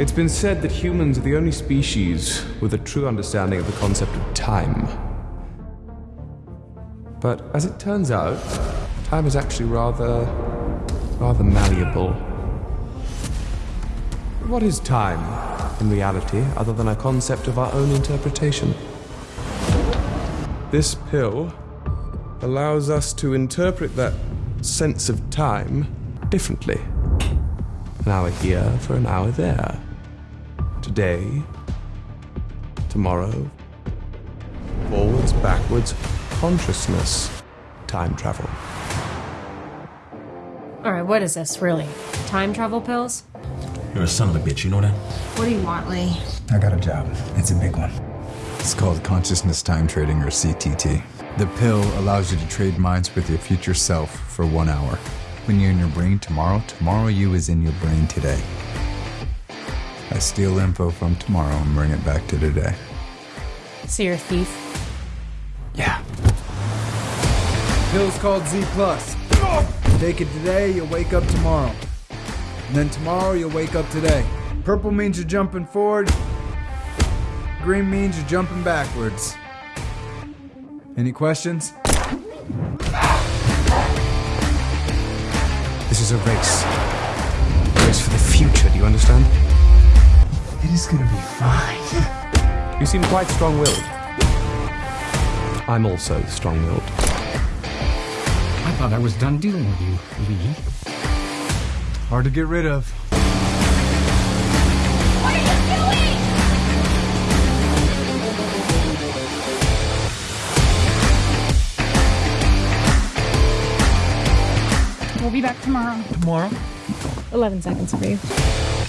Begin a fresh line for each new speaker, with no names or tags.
It's been said that humans are the only species with a true understanding of the concept of time. But as it turns out, time is actually rather. rather malleable. What is time, in reality, other than a concept of our own interpretation? This pill allows us to interpret that sense of time differently. An hour here for an hour there. Today, tomorrow, forwards, backwards, consciousness, time travel.
All right, what is this, really? Time travel pills?
You're a son of a bitch, you know that?
What do you want, Lee?
I got a job. It's a big one. It's called consciousness time trading or CTT. The pill allows you to trade minds with your future self for one hour. When you're in your brain tomorrow, tomorrow you is in your brain today. I steal info from tomorrow and bring it back to today.
So you're a thief?
Yeah.
Pill's called Z Plus. Take it today, you'll wake up tomorrow. And then tomorrow you'll wake up today. Purple means you're jumping forward. Green means you're jumping backwards. Any questions?
This is a race. A race for the future, do you understand?
It is gonna be fine.
You seem quite strong willed. I'm also strong willed.
I thought I was done dealing with you, Lee.
Hard to get rid of.
What are you doing?
We'll be back tomorrow.
Tomorrow?
11 seconds for you.